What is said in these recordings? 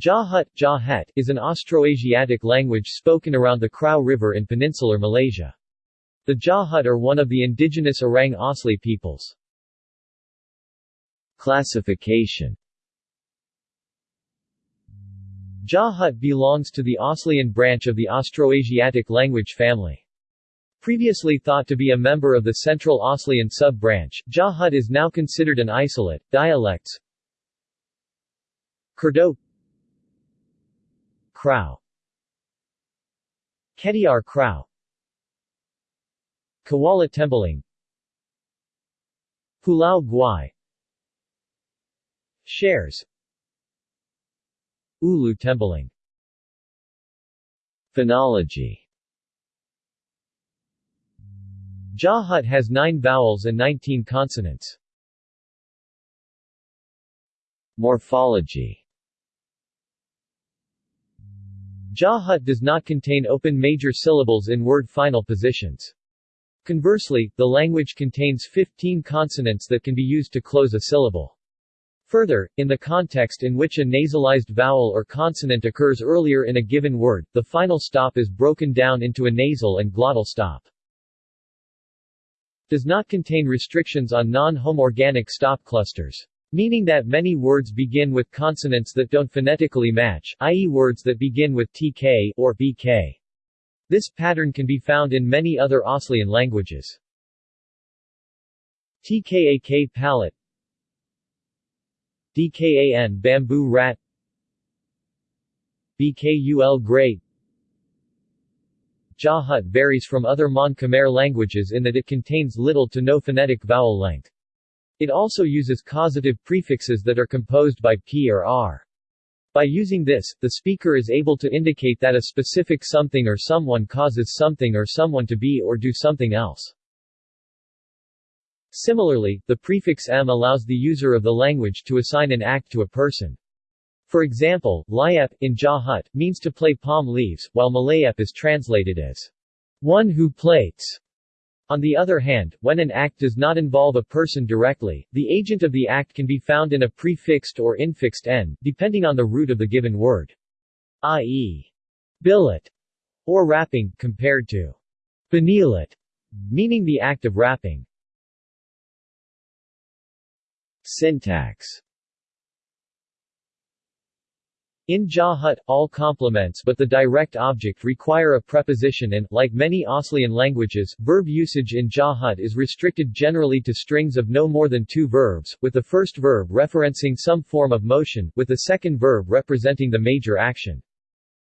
Jahut, Jahut is an Austroasiatic language spoken around the Krau River in peninsular Malaysia. The Jahut are one of the indigenous Orang Asli peoples. Classification Jahut belongs to the Aslian branch of the Austroasiatic language family. Previously thought to be a member of the Central Aslian sub-branch, Jahut is now considered an isolate. Dialects Kerdau Krau. Ketiar Krau. Kuala Tembeling. Pulau Guai. Shares. Ulu Tembeling. Phonology. Jahut has 9 vowels and 19 consonants. Morphology Jahut does not contain open major syllables in word final positions. Conversely, the language contains 15 consonants that can be used to close a syllable. Further, in the context in which a nasalized vowel or consonant occurs earlier in a given word, the final stop is broken down into a nasal and glottal stop. Does not contain restrictions on non-homorganic stop clusters. Meaning that many words begin with consonants that don't phonetically match, i.e. words that begin with tk or bk. This pattern can be found in many other Aslian languages. TKAK palate DKAN bamboo rat BKUL great Jahut varies from other Mon Khmer languages in that it contains little to no phonetic vowel length. It also uses causative prefixes that are composed by p or r. By using this, the speaker is able to indicate that a specific something or someone causes something or someone to be or do something else. Similarly, the prefix m allows the user of the language to assign an act to a person. For example, layep, in Jahut, means to play palm leaves, while malayep is translated as one who plates. On the other hand, when an act does not involve a person directly, the agent of the act can be found in a prefixed or infixed n, depending on the root of the given word. i.e. billet or wrapping, compared to benilat, meaning the act of wrapping. Syntax in Jahut, all complements but the direct object require a preposition and, like many Aslian languages, verb usage in Jahut is restricted generally to strings of no more than two verbs, with the first verb referencing some form of motion, with the second verb representing the major action.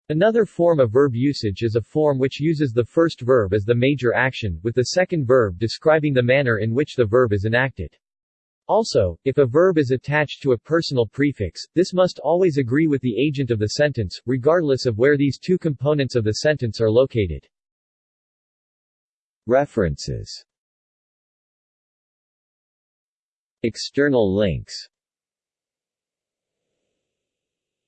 Another form of verb usage is a form which uses the first verb as the major action, with the second verb describing the manner in which the verb is enacted. Also, if a verb is attached to a personal prefix, this must always agree with the agent of the sentence, regardless of where these two components of the sentence are located. References External links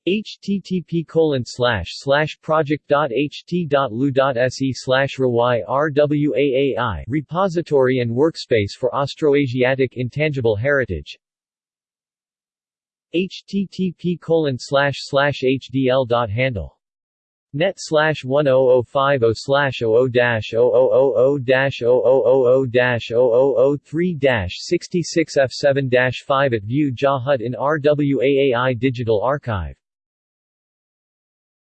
http colon slash slash project.ht.lu.se slash rwaai repository and workspace for Austroasiatic intangible heritage http colon slash slash hdl.handle net slash 10050 slash 00 dash 0000 dash 0000 dash 0003 dash 66 F7 dash 5 at View Jahut in RWAAI Digital Archive